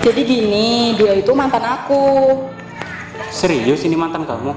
Jadi gini, dia itu mantan aku. Serius ini mantan kamu?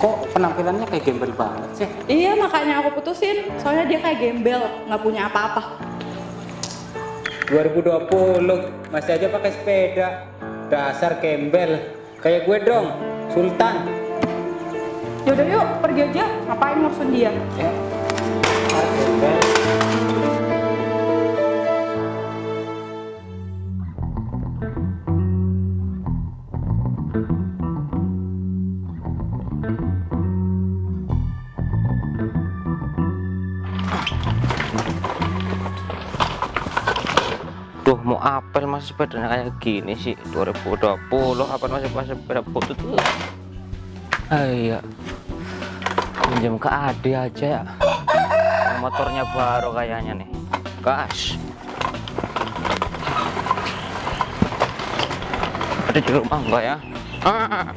Kok penampilannya kayak gembel banget sih? Iya, makanya aku putusin. Soalnya dia kayak gembel, nggak punya apa-apa. 2020 masih aja pakai sepeda. Dasar gembel. Kayak gue dong, Sultan. Yaudah yuk, pergi aja. Ngapain ngurusin dia? Ya. Duh mau apel masih sepedanya kayak gini sih 2020 apa masih masih sepeda? Butut tuh. Iya. Pinjam ke Ade aja ya. Motornya baru kayaknya nih. Gas. Ada di rumah enggak ya? Ah.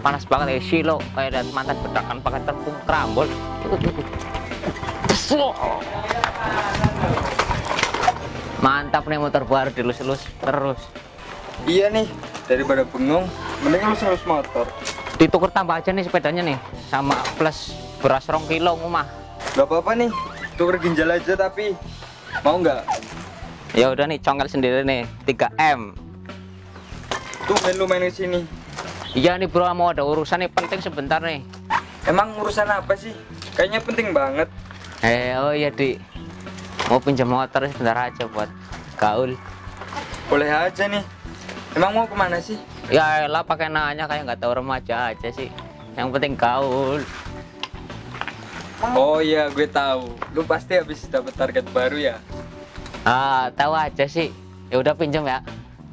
panas banget ya silo kayak dari mantan bedakan pakai tepung kerambol mantap nih motor baru dilus-lus terus Iya nih, daripada bengong, mending lu serus motor. ditukar tambah aja nih sepedanya nih sama plus beras rong kilo ngumah Gak apa-apa nih, tuker ginjal aja tapi mau nggak? ya udah nih congkel sendiri nih 3M Tuh main lu main sini. iya nih bro mau ada urusan nih penting sebentar nih Emang urusan apa sih? Kayaknya penting banget. eh oh iya di mau pinjam motor sebentar aja buat gaul Boleh aja nih. Emang mau ke mana sih? ya lah pakai nanya kayak nggak tahu remaja aja sih yang penting gaul Oh iya, gue tahu. Lu pasti habis dapet target baru ya. ah tahu aja sih ya udah pinjam ya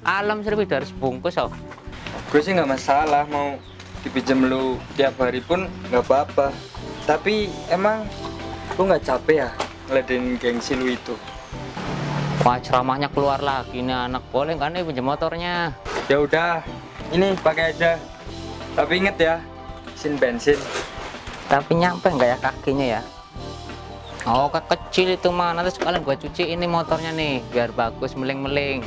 alam seribu harus bungkus oh Gue sih nggak masalah mau dipinjam lu tiap hari pun nggak apa-apa. Tapi emang lu nggak capek ya ngeladenin gengsi lu itu? Wah ceramahnya keluar lagi nih anak. Boleh kan nih pinjam motornya? Ya udah, ini pakai aja. Tapi inget ya, sin bensin. tapi nyampe nggak ya kakinya ya? Oh kecil itu mah nanti sekalian gua cuci ini motornya nih biar bagus meling-meling.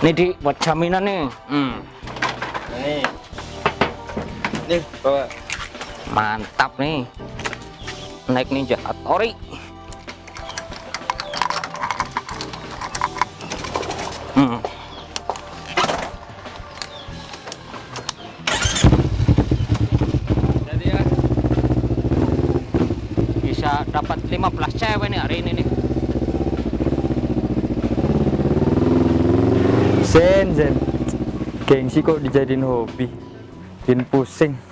Ini di buat jaminan nih. Hmm, Nih, nih bawa. mantap nih. Naik ninja Hattori hmm. Jadi ya, bisa dapat 15 cewek nih hari ini nih Zen, Zen. Gengsi kok dijadiin hobi. Bikin pusing.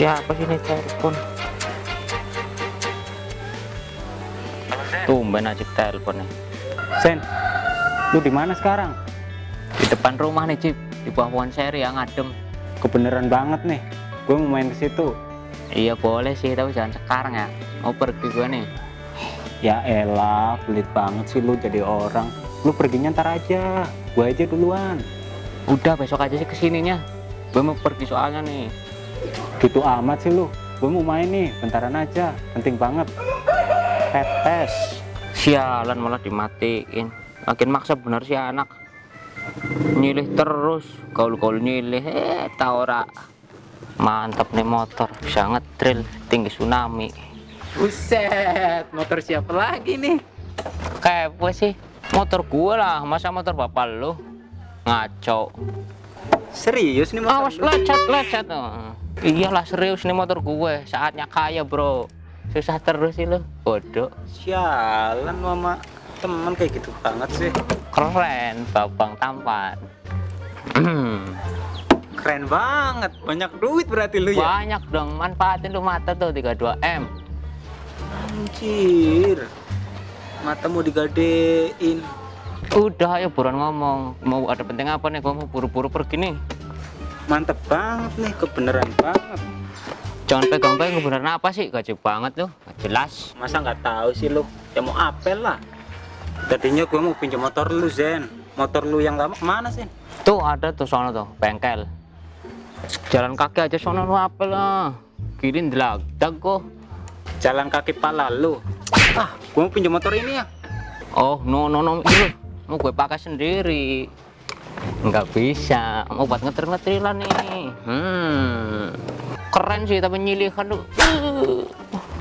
Siapa sih ini telepon tumben aja telepon nih Sen, lu di mana sekarang? di depan rumah nih Cip di bawah pohon seri yang adem Kebeneran banget nih. Gue mau main ke situ. iya boleh sih tapi jangan sekarang ya mau pergi gue nih Ya elah, pelit banget sih lu jadi orang. Lu perginya ntar aja. Gue aja duluan. udah besok aja sih ke sininya gue mau pergi soalnya nih Gitu amat sih lu. Gue mau main nih, bentaran aja. Penting banget. Tetes. sialan malah dimatiin. Makin maksa bener sih anak. Nyilih terus. Gaul-gaul nyilih. Eh tau ora? Mantap nih motor. Bisa ngetril. Tinggi tsunami. Buset, motor siapa lagi nih? kayak gue sih. Motor gue lah. Masa motor bapak lu? Ngaco. Serius nih awas lecet lecet oh. Iyalah serius nih motor gue. Saatnya kaya bro. Susah terus sih lu. Bodoh. Sialan lu sama temen kayak gitu banget sih. keren babang tampan. Keren banget, banyak duit berarti lu ya. banyak dong. Manfaatin lu mata tuh 32M Anjir. Mata mau digadein. udah ayo buruan ngomong. Mau ada penting apa nih? Gua mau buru-buru pergi nih mantep banget nih kebenaran banget Jangan pegang-pegang beneran apa sih? Gaji banget tuh, Gak jelas. masa nggak tahu sih lu ya mau apel lah tadinya gue mau pinjam motor lu Zen motor lu yang lama ke mana sih Tuh ada tuh sono tuh, bengkel. Jalan kaki aja sono lu apa lah. Kiri delagdag kok. jalan kaki pala lu ah gue mau pinjam motor ini ya Oh, no no no, itu mau gue pakai sendiri. Nggak bisa, mau buat ngetir-ngetiran nih. Hmm. Keren sih tapi nyilihan tuh. Uh.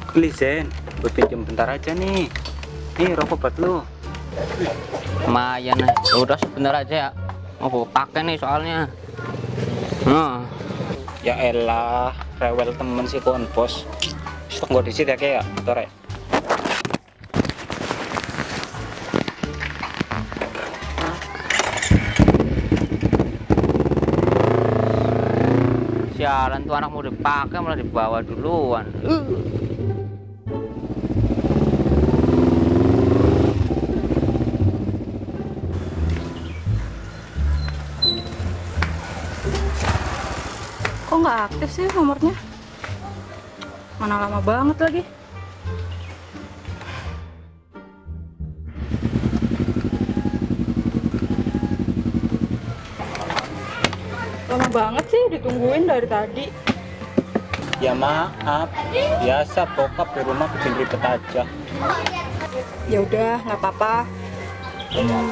Please Zen gue pinjam bentar aja nih nih rokok buat lu Lumayan. Udah sebentar aja ya. Mau pakai nih soalnya. Nah, ya elah rewel temen si kon bos stok gue disit ya kayak motor sialan tuh anak mau dipakai malah dibawa duluan. Kok nggak aktif sih nomornya? Mana lama banget lagi. Lama banget sih ditungguin dari tadi. ya maaf biasa bokap di rumah bikin ribet aja Ya udah, nggak apa-apa. Hmm,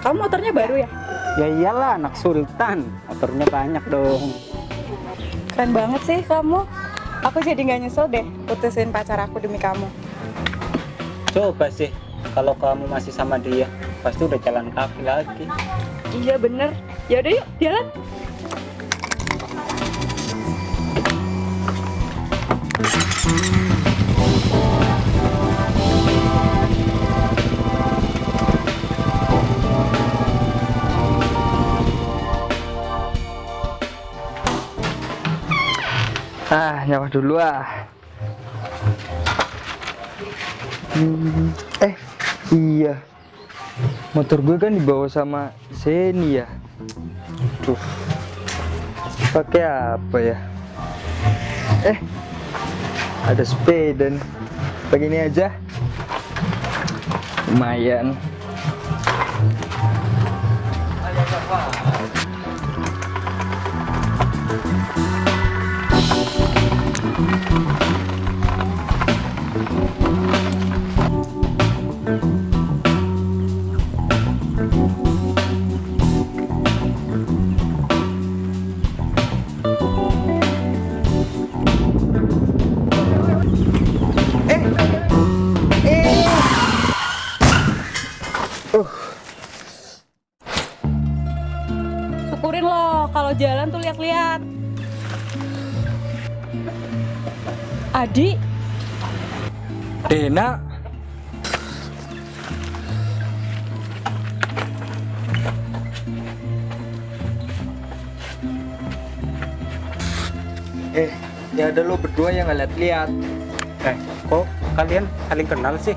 Kamu motornya baru ya? ya iyalah anak sultan motornya banyak dong Keren banget sih kamu. Aku jadi nggak nyesel deh putusin pacar aku demi kamu. coba sih kalau kamu masih sama dia pasti udah jalan kaki lagi Iya bener. Ya udah yuk jalan. Ah, nyawa dulu ah. Hmm, eh, iya. Motor gue kan dibawa sama Zeni ya. Duh. Pakai apa ya? Eh, ada sepeda nih. Pakai ini aja. Lumayan. Jalan tuh lihat-lihat. Adi, Dena. Eh, ya ada lo berdua yang nggak lihat-lihat. eh kok kalian saling kenal sih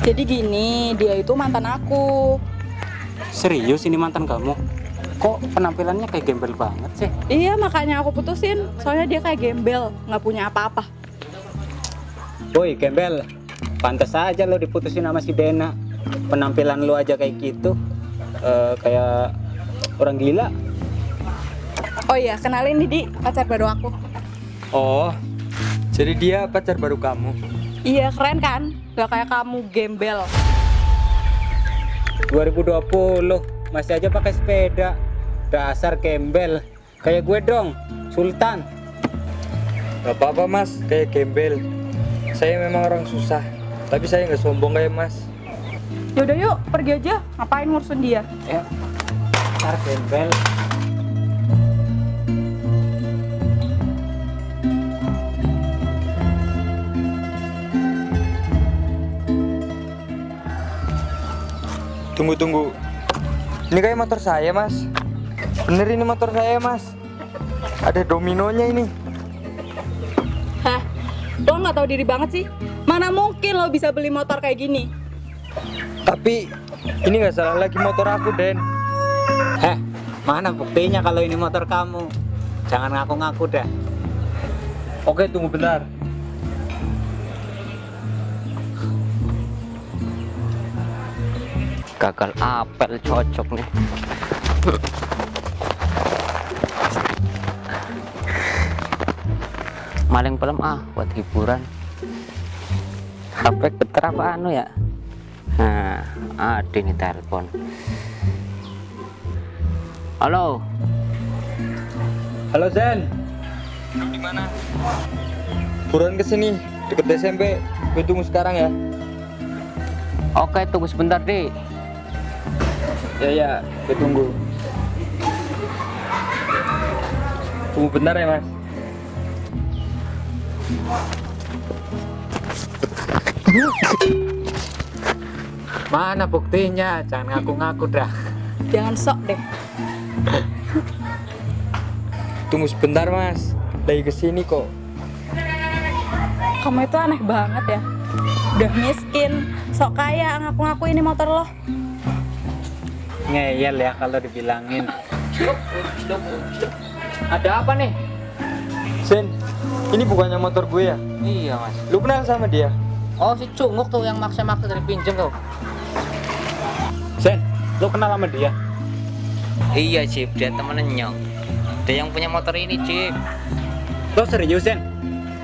jadi gini, dia itu mantan aku. serius ini mantan kamu kok penampilannya kayak gembel banget sih Iya, makanya aku putusin. Soalnya dia kayak gembel, nggak punya apa-apa. Woi gembel pantas aja lo diputusin sama si Dena penampilan lo aja kayak gitu Eh, kayak orang gila Oh iya, kenalin Didi, pacar baru aku. Oh, jadi dia pacar baru kamu. Iya, keren kan? Gak kayak kamu gembel. 2020 masih aja pakai sepeda dasar gembel kayak gue dong Sultan Gak apa-apa mas, kayak gembel. Saya memang orang susah, tapi saya nggak sombong kayak mas. Yaudah yuk, pergi aja. Ngapain ngurusin dia? ya dasar gembel Tunggu tunggu. Ini kayak motor saya mas. Bener ini motor saya mas. Ada dominonya ini. Hah? Lo nggak tahu diri banget sih? Mana mungkin lo bisa beli motor kayak gini? Tapi ini nggak salah lagi motor aku Den. Heh, Mana buktinya kalau ini motor kamu? Jangan ngaku-ngaku dah. Oke, tunggu bentar. gagal apel cocok nih maling pelem ah buat hiburan HP beter apa anu ya nah ada nih telepon halo Halo Zen. Di mana? Buruan ke sini, deket SMP. Gue tunggu sekarang ya. oke tunggu sebentar deh Ya ya, gue tunggu. Tunggu bentar ya mas. Mana buktinya? Jangan ngaku-ngaku dah. Jangan sok deh. Tunggu sebentar mas. Lagi ke sini kok. Kamu itu aneh banget ya. Udah miskin, sok kaya ngaku-ngaku ini motor lo. Ngeyel ya kalau dibilangin. ada apa nih Zen, ini bukannya motor gue ya? iya mas. Lu kenal sama dia? oh si cunguk tuh yang maksa-maksa dari pinjem tuh. Sen, lu kenal sama dia? iya Cip. Dia temennya dia yang punya motor ini Cip. Lo serius, Sen?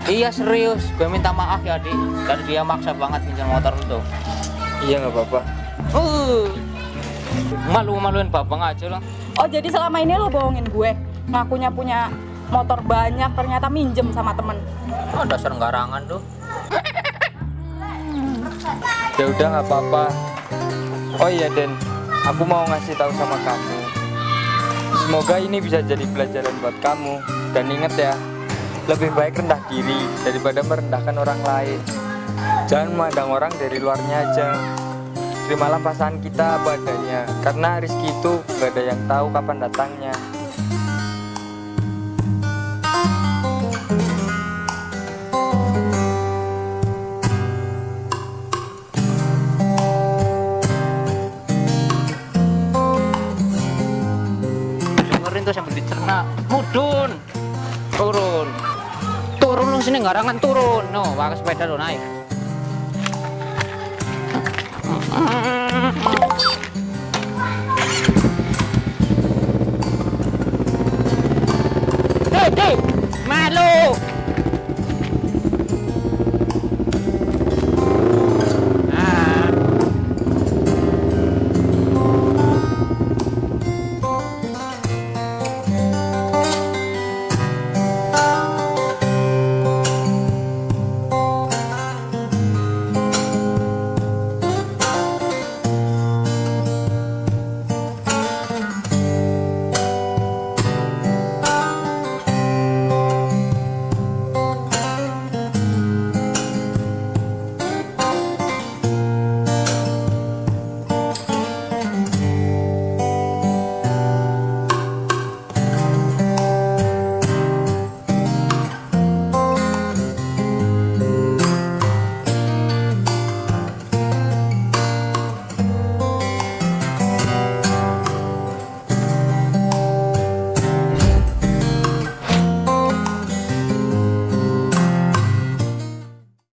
Iya serius, gue minta maaf ya Dik. Dan dia maksa banget pinjam motor lu tuh Iya nggak apa-apa. uh, Malu-maluin babang aja lo Oh jadi selama ini lo bohongin gue? Ngakunya punya motor banyak ternyata minjem sama temen Oh dasar garangan tuh Ya udah nggak apa-apa. Oh iya Den, aku mau ngasih tahu sama kamu. Semoga ini bisa jadi pelajaran buat kamu. Dan ingat ya, lebih baik rendah diri daripada merendahkan orang lain. Jangan memandang orang dari luarnya aja. Terimalah pasangan kita apa adanya, karena rezeki itu gak ada yang tahu kapan datangnya. turun. Turun lu sini garangan turun. No pakai sepeda lu naik. Hei, hei, malu.